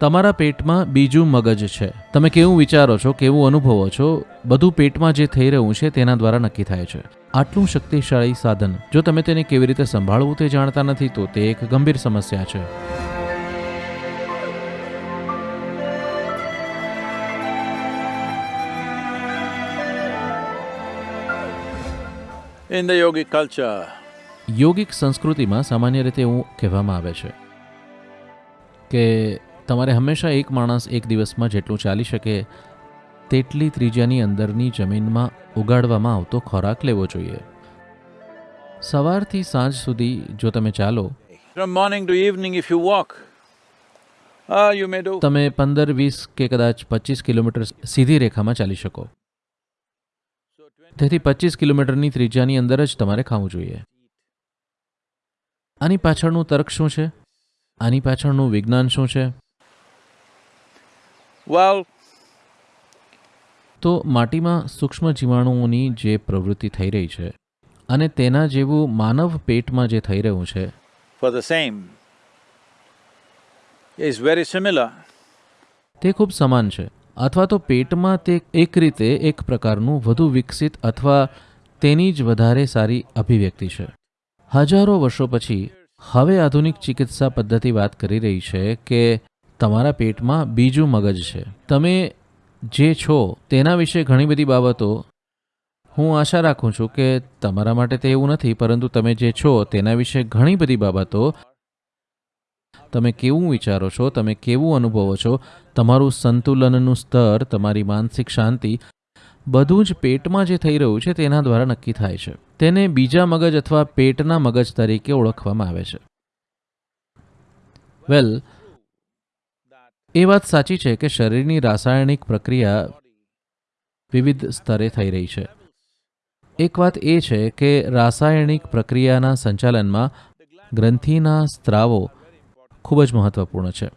તમારા પેટમાં બીજું મગજ છે. તમે કેવું વિચારો છો કેવું અનુભવો છો બધું પેટમાં જે થઈ રહ્યું છે તેના દ્વારા નક્કી થાય છે. આટલું શક્તિશાળી સાધન જો તમે તેને કેવી રીતે સંભાળવું તે જાણતા નથી તો તે એક ગંભીર સમસ્યા છે. ઇન ધ યોગિક કલ્ચર યોગિક સંસ્કૃતિમાં સામાન્ય રીતે એવું કહેવામાં આવે છે કે તમારે હંમેશા એક માણસ એક દિવસમાં જેટલું ચાલી શકે તેટલી ત્રીજાની અંદરની જમીનમાં ઉગાડવામાં આવતો ખોરાક લેવો જોઈએ. સવારથી સાંજ સુધી જો તમે ચાલો ah, તમે પંદર વીસ કે કદાચ પચીસ કિલોમીટર સીધી રેખામાં ચાલી શકો. તેથી પચીસ કિલોમીટરની ત્રિજ્યાની અંદર જ તમારે ખાવું જોઈએ. આની પાછળનું તર્ક શું છે? આની પાછળનું વિજ્ઞાન શું છે? Well, તો માટીમાં સૂક્ષ્મ જીવાણુઓની જે પ્રવૃત્તિ થઈ રહી છે અને તેના જેવું માનવ પેટમાં જે થઈ રહ્યું છે for the same is very similar. તે ખૂબ સમાન છે અથવા તો પેટમાં તે એક રીતે એક પ્રકારનું વધુ વિકસિત અથવા તેની જ વધારે સારી અભિવ્યક્તિ છે હજારો વર્ષો પછી હવે આધુનિક ચિકિત્સા પદ્ધતિ વાત કરી રહી છે કે તમારા પેટમાં બીજું મગજ છે. તમે જે છો તેના વિશે ઘણી બધી બાબતો હું આશા રાખું છું કે તમારા માટે તે એવું નથી, પરંતુ તમે જે છો તેના વિશે ઘણી બધી બાબતો તમે કેવું વિચારો છો, તમે કેવું અનુભવો છો, તમારું સંતુલનનું સ્તર, તમારી માનસિક શાંતિ બધું જ પેટમાં જે થઈ રહ્યું છે તેના દ્વારા નક્કી થાય છે. તેને બીજા મગજ અથવા પેટના મગજ તરીકે ઓળખવામાં આવે છે. વેલ એ વાત સાચી છે કે શરીરની રાસાયણિક પ્રક્રિયા વિવિધ સ્તરે થઈ રહી છે. એક વાત એ છે કે રાસાયણિક પ્રક્રિયાના સંચાલનમાં ગ્રંથિના સ્ત્રાવો ખૂબ જ મહત્વપૂર્ણ છે.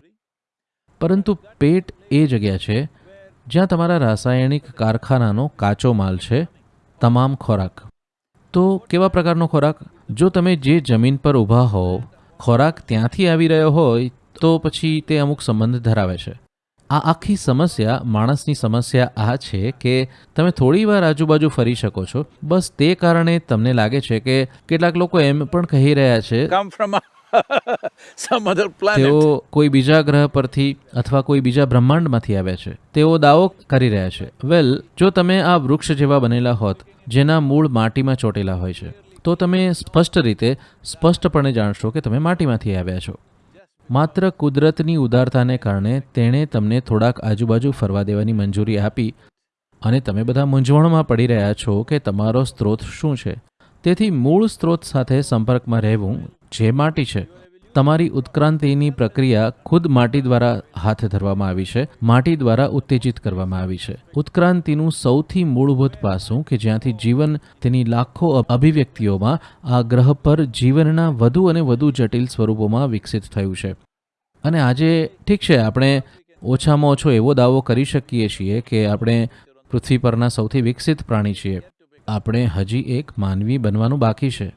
પરંતુ પેટ એ જગ્યા છે જ્યાં તમારા રાસાયણિક કારખાનાનો કાચો માલ છે, તમામ ખોરાક. તો કેવા પ્રકારનો ખોરાક? જો તમે જે જમીન પર ઊભા હો ખોરાક ત્યાંથી આવી રહ્યો હોય તો પછી તે અમુક સંબંધ ધરાવે છે. આ આખી સમસ્યા માણસની સમસ્યા આ છે કે તમે થોડી વાર આજુબાજુ ફરી શકો છો. બસ તે કારણે તમને લાગે છે કે કેટલાક લોકો એમ પણ કહી રહ્યા છે. તેઓ કોઈ બીજા ગ્રહ પરથી અથવા કોઈ બીજા બ્રહ્માંડમાંથી આવ્યા છે. તેઓ દાવો કરી રહ્યા છે. વેલ જો તમે આ વૃક્ષ જેવા બનેલા હોત જેના મૂળ માટીમાં ચોટેલા હોય છે તો તમે સ્પષ્ટ રીતે સ્પષ્ટપણે જાણશો કે તમે માટીમાંથી આવ્યા છો. માત્ર કુદરતની ઉદારતાને કારણે તેણે તમને થોડાક આજુબાજુ ફરવા દેવાની મંજૂરી આપી અને તમે બધા મૂંઝવણમાં પડી રહ્યા છો કે તમારો સ્ત્રોત શું છે. તેથી મૂળ સ્ત્રોત સાથે સંપર્કમાં રહેવું જે માટી છે. તમારી ઉત્ક્રાંતિની પ્રક્રિયા ખુદ માટી દ્વારા હાથ ધરવામાં આવી છે, માટી દ્વારા ઉત્તેજિત કરવામાં આવી છે. ઉત્ક્રાંતિનું સૌથી મૂળભૂત પાસું કે જ્યાંથી જીવન તેની લાખો અભિવ્યક્તિઓમાં આ ગ્રહ પર જીવનના વધુ અને વધુ જટિલ સ્વરૂપોમાં વિકસિત થયું છે. અને આજે ઠીક છે, આપણે ઓછામાં ઓછો એવો દાવો કરી શકીએ છીએ કે આપણે પૃથ્વી પરના સૌથી વિકસિત પ્રાણી છીએ. આપણે હજી એક માનવી બનવાનું બાકી છે.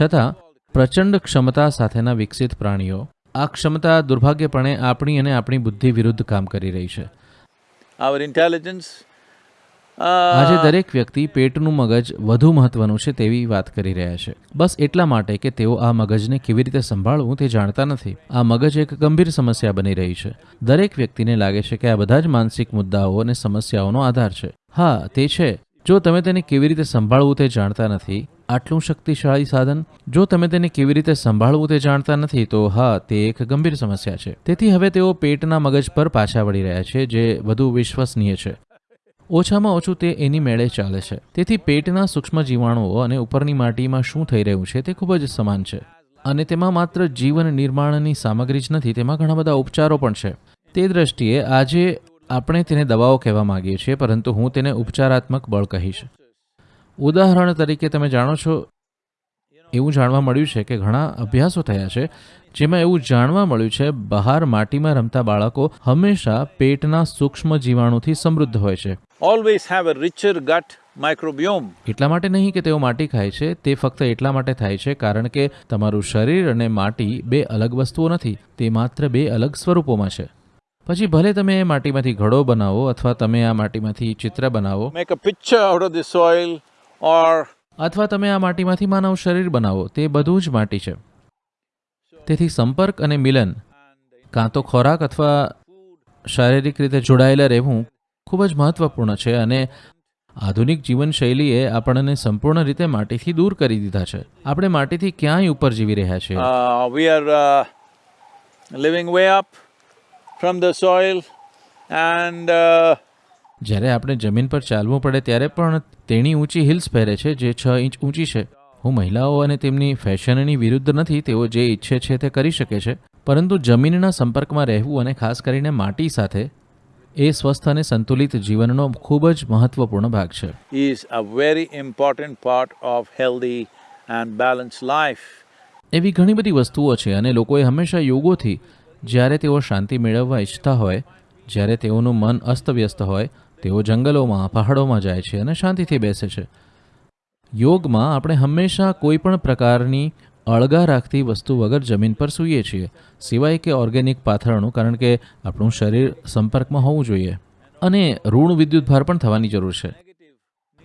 છતાં પ્રચંડ ક્ષમતા સાથેના વિકસિત પ્રાણીઓ. આ ક્ષમતા દુર્ભાગ્યપણે આપણી અને આપણી બુદ્ધિ વિરુદ્ધ કામ કરી રહી છે. આવર ઇન્ટેલિજન્સ આજે દરેક વ્યક્તિ પેટનું મગજ વધુ મહત્વનું છે તેવી વાત કરી રહ્યા છે. બસ એટલા માટે કે તેઓ આ મગજને કેવી રીતે સંભાળવું તે જાણતા નથી. આ મગજ એક ગંભીર સમસ્યા બની રહી છે. દરેક વ્યક્તિને લાગે છે કે આ બધા જ માનસિક મુદ્દાઓ અને સમસ્યાઓનો આધાર છે. હા તે છે. જો તમે તેને કેવી રીતે સંભાળવું તે જાણતા નથી, આટલું શક્તિશાળી સાધન, જો તમે તેને કેવી રીતે સંભાળવું તે જાણતા નથી, તો હા, તે એક ગંભીર સમસ્યા છે. તેથી હવે તેઓ પેટના મગજ પર પાછા વળી રહ્યા છે, જે વધુ વિશ્વસનીય છે. ઓછામાં ઓછું તે એની મેળે ચાલે છે. તેથી પેટના સૂક્ષ્મ જીવાણુઓ અને ઉપરની માટીમાં શું થઈ રહ્યું છે તે ખૂબ જ સમાન છે. અને તેમાં માત્ર જીવન નિર્માણની સામગ્રી જ નથી, તેમાં ઘણા બધા ઉપચારો પણ છે. તે દ્રષ્ટિએ આજે આપણે તેને દવાઓ કહેવા માગીએ છીએ પરંતુ હું તેને ઉપચારાત્મક બળ કહીશ. ઉદાહરણ તરીકે તમે જાણો છો એવું જાણવા મળ્યું છે કે ઘણા અભ્યાસો થયા છે જેમાં એવું જાણવા મળ્યું છે બહાર માટીમાં રમતા બાળકો હંમેશા પેટના સૂક્ષ્મ જીવાણુથી સમૃદ્ધ હોય છે. ઓલવેઝ હેવ અ રિચર ગટ માઇક્રોબિયોમ એટલા માટે નહીં કે તેઓ માટી ખાય છે તે ફક્ત એટલા માટે થાય છે કારણ કે તમારું શરીર અને માટી બે અલગ વસ્તુઓ નથી તે માત્ર બે અલગ સ્વરૂપોમાં છે. પછી ભલે તમે એ માટીમાંથી ઘડો બનાવો અથવા તમે આ માટીમાંથી ચિત્ર બનાવો make a picture out of the soil or અથવા તમે આ માટીમાંથી માનવ શરીર બનાવો તે બધું જ માટી છે. તેથી સંપર્ક અને મિલન કાં તો ખોરાક અથવા શારીરિક રીતે જોડાયેલા રહેવું ખૂબ જ મહત્વપૂર્ણ છે અને આધુનિક જીવનશૈલીએ આપણને સંપૂર્ણ રીતે માટીથી દૂર કરી દીધા છે. આપણે માટીથી ક્યાંય ઉપર જીવી રહ્યા છીએ? We are living way up. From the soil and uh, જ્યારે આપણે જમીન પર ચાલવું પડે ત્યારે પણ તેણી ઊંચી હિલ્સ પહેરે છે જે છ ઇંચ ઊંચી છે. હું મહિલાઓ અને તેમની ફેશનની વિરુદ્ધ નથી તેઓ જે ઈચ્છે છે તે કરી શકે છે. પરંતુ જમીનના સંપર્કમાં રહેવું અને ખાસ કરીને માટી સાથે એ સ્વસ્થ અને સંતુલિત જીવનનો ખૂબ જ મહત્વપૂર્ણ ભાગ છે. Is a very important part of healthy and balance life એવી ઘણી બધી વસ્તુઓ છે અને લોકોએ હંમેશા યોગોથી જ્યારે તેઓ શાંતિ મેળવવા ઈચ્છતા હોય, જ્યારે તેઓનું મન અસ્તવ્યસ્ત હોય, તેઓ જંગલોમાં, પહાડોમાં જાય છે અને શાંતિથી બેસે છે. યોગમાં આપણે હંમેશા કોઈ પણ પ્રકારની અળગા રાખતી વસ્તુ વગર જમીન પર સૂઈએ છીએ, સિવાય કે ઓર્ગેનિક પાથરણું, કારણ કે આપણું શરીર સંપર્કમાં હોવું જોઈએ. અને ઋણ વિદ્યુતભાર પણ થવાની જરૂર છે.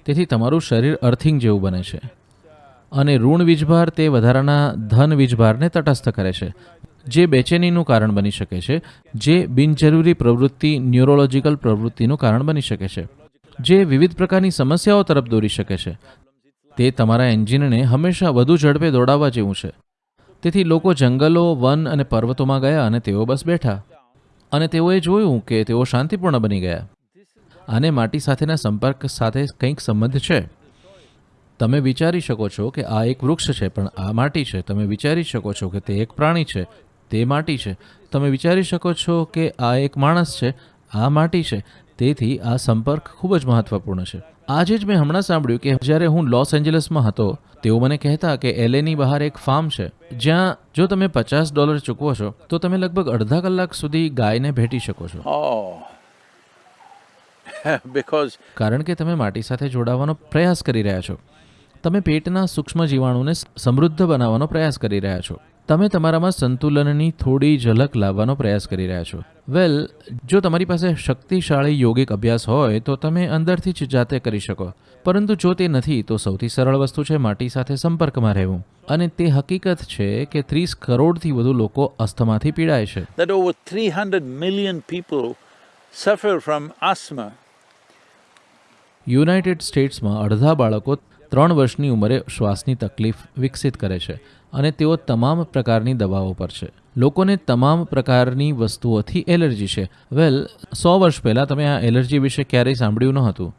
તેથી તમારું શરીર અર્થિંગ જેવું બને છે. અને ઋણ વીજભાર તે વધારાના ધન વીજભારને તટસ્થ કરે છે. જે બેચેનીનું કારણ બની શકે છે, જે બિનજરૂરી પ્રવૃત્તિ, ન્યુરોલોજીકલ પ્રવૃત્તિનું કારણ બની શકે છે, જે વિવિધ પ્રકારની સમસ્યાઓ તરફ દોરી શકે છે. તે તમારા એન્જિનને હંમેશા વધુ ઝડપે દોડાવવા જેવું છે. તેથી લોકો જંગલો, વન અને પર્વતોમાં ગયા અને તેઓ બસ બેઠા. અને તેઓએ જોયું કે તેઓ શાંતિપૂર્ણ બની ગયા. આને માટી સાથેના સંપર્ક સાથે કંઈક સંબંધ છે. તમે વિચારી શકો છો કે આ એક વૃક્ષ છે, પણ આ માટી છે. તમે વિચારી શકો છો કે તે એક પ્રાણી છે. તે માટી છે. તમે વિચારી શકો છો કે આ એક માણસ છે આ માટી છે. તેથી આ સંપર્ક ખૂબ જ મહત્વપૂર્ણ છે. આજે જ મેં હમણાં સાંભળ્યું કે જ્યારે હું લોસ એન્જલસમાં હતો તેઓ મને કહેતા કે એલએની બહાર એક ફાર્મ છે જ્યાં જો તમે પચાસ ડોલર ચૂકવો છો તો તમે લગભગ અડધા કલાક સુધી ગાયને ભેટી શકો છો. બિકોઝ because કારણ કે તમે માટી સાથે જોડાવાનો પ્રયાસ કરી રહ્યા છો. તમે પેટના સૂક્ષ્મ જીવાણુને સમૃદ્ધ બનાવવાનો પ્રયાસ કરી રહ્યા છો. તમે તમારામાં સંતુલનની થોડી ઝલક લાવવાનો પ્રયાસ કરી રહ્યા છો. વેલ જો તમારી પાસે શક્તિશાળી યોગિક અભ્યાસ હોય તો તમે અંદરથી જ જાતે કરી શકો. પરંતુ જો તે નથી તો સૌથી સરળ વસ્તુ છે માટી સાથે સંપર્કમાં રહેવું. અને તે હકીકત છે કે ત્રીસ કરોડથી વધુ લોકો અસ્થમાથી પીડાય છે. That over 300 million people suffer from asthma. United સ્ટેટ્સમાં અડધા બાળકો ત્રણ વર્ષની ઉંમરે શ્વાસની તકલીફ વિકસિત કરે છે અને તેઓ તમામ પ્રકારની દવાઓ પર છે. લોકોને તમામ પ્રકારની વસ્તુઓથી એલર્જી છે. વેલ, સો વર્ષ પહેલાં તમે આ એલર્જી વિશે ક્યારેય સાંભળ્યું ન હતું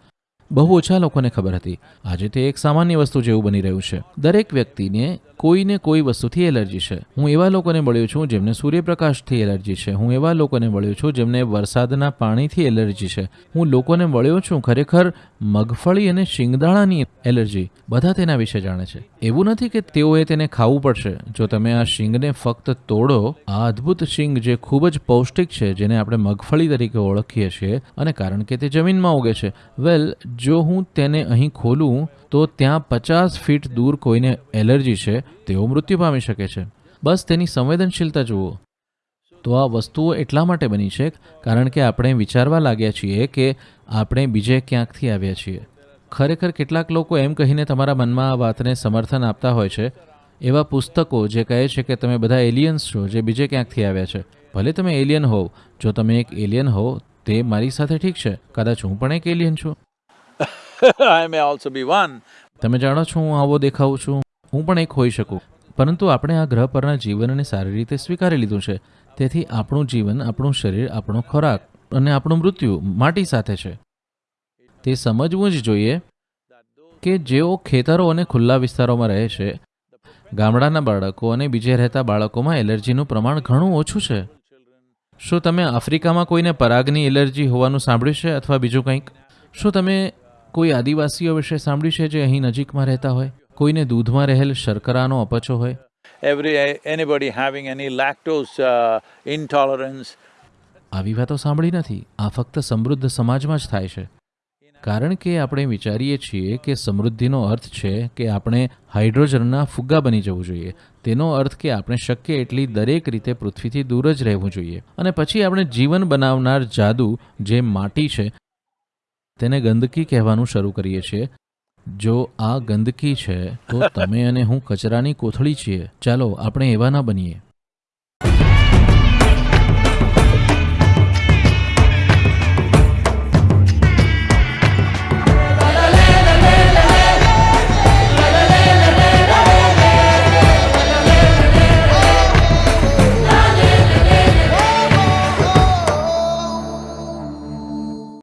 બહુ ઓછા લોકોને ખબર હતી. આજે તે એક સામાન્ય વસ્તુ જેવું બની રહ્યું છે. દરેક વ્યક્તિને કોઈને કોઈ વસ્તુથી એલર્જી છે. હું એવા લોકોને મળ્યો છું જેમને સૂર્યપ્રકાશથી એલર્જી છે. હું એવા લોકોને મળ્યો છું જેમને વરસાદના પાણીથી એલર્જી છે. હું લોકોને મળ્યો છું ખરેખર મગફળી અને શિંગદાણાની એલર્જી. બધા તેના વિશે જાણે છે. એવું નથી કે તેઓએ તેને ખાવું પડશે. જો તમે આ શિંગને ફક્ત તોડો, આ અદ્ભુત શિંગ જે ખૂબ જ પૌષ્ટિક છે, જેને આપણે મગફળી તરીકે ઓળખીએ છીએ, અને કારણ કે તે જમીનમાં ઉગે છે. વેલ જો હું તેને અહીં ખોલું, તો ત્યાં પચાસ ફીટ દૂર કોઈને એલર્જી છે, તેઓ મૃત્યુ પામી શકે છે. બસ તેની સંવેદનશીલતા જુઓ. તો આ વસ્તુઓ એટલા માટે બની છે, કારણ કે આપણે વિચારવા લાગ્યા છીએ કે આપણે બીજે ક્યાંકથી આવ્યા છીએ. ખરેખર કેટલાક લોકો એમ કહીને તમારા મનમાં આ વાતને સમર્થન આપતા હોય છે. એવા પુસ્તકો જે કહે છે કે તમે બધા એલિયન્સ છો જે બીજે ક્યાંકથી આવ્યા છે. ભલે તમે એલિયન હોવ, જો તમે એક એલિયન હોવ, તે મારી સાથે ઠીક છે. કદાચ હું પણ એક એલિયન છું. I may also be one. તમે જાણો છો, હું આવો દેખાઉં છું. હું પણ એક હોઈ શકું. પરંતુ આપણે આ ગ્રહ પરના જીવનને સારી રીતે સ્વીકારી લીધું છે. તેથી આપણું જીવન, આપણું શરીર, આપણો ખોરાક અને આપણું મૃત્યુ માટી સાથે છે. તે સમજવું જ જોઈએ કે જેઓ ખેતરો અને ખુલ્લા વિસ્તારોમાં રહે છે, ગામડાના બાળકો અને બીજે રહેતા બાળકોમાં એલર્જીનું પ્રમાણ ઘણું ઓછું છે. શું તમે આફ્રિકામાં કોઈને પરાગની એલર્જી હોવાનું સાંભળ્યું છે અથવા બીજું કંઈક? શું તમે કોઈ આદિવાસીઓ વિશે સાંભળ્યું છે જે અહીં નજીકમાં રહેતા હોય? કોઈને દૂધમાં રહેલ શર્કરાનો અપચો હોય? Every anybody having any lactose intolerance આવી વાતો સાંભળી નથી. આ ફક્ત સમૃદ્ધ સમાજમાં જ થાય છે. કારણ કે આપણે વિચારીએ છીએ કે સમૃદ્ધિનો અર્થ છે કે આપણે હાઇડ્રોજનના ફુગ્ગા બની જવું જોઈએ. તેનો અર્થ કે આપણે શક્ય એટલી દરેક રીતે પૃથ્વીથી દૂર જ રહેવું જોઈએ. અને પછી આપણે જીવન બનાવનાર જાદુ જે માટી છે તેને ગંદકી કહેવાનું શરૂ કરીએ છીએ. જો આ ગંદકી છે, તો તમે અને હું કચરાની કોથળી છીએ. ચાલો, આપણે એવા ના બનીએ.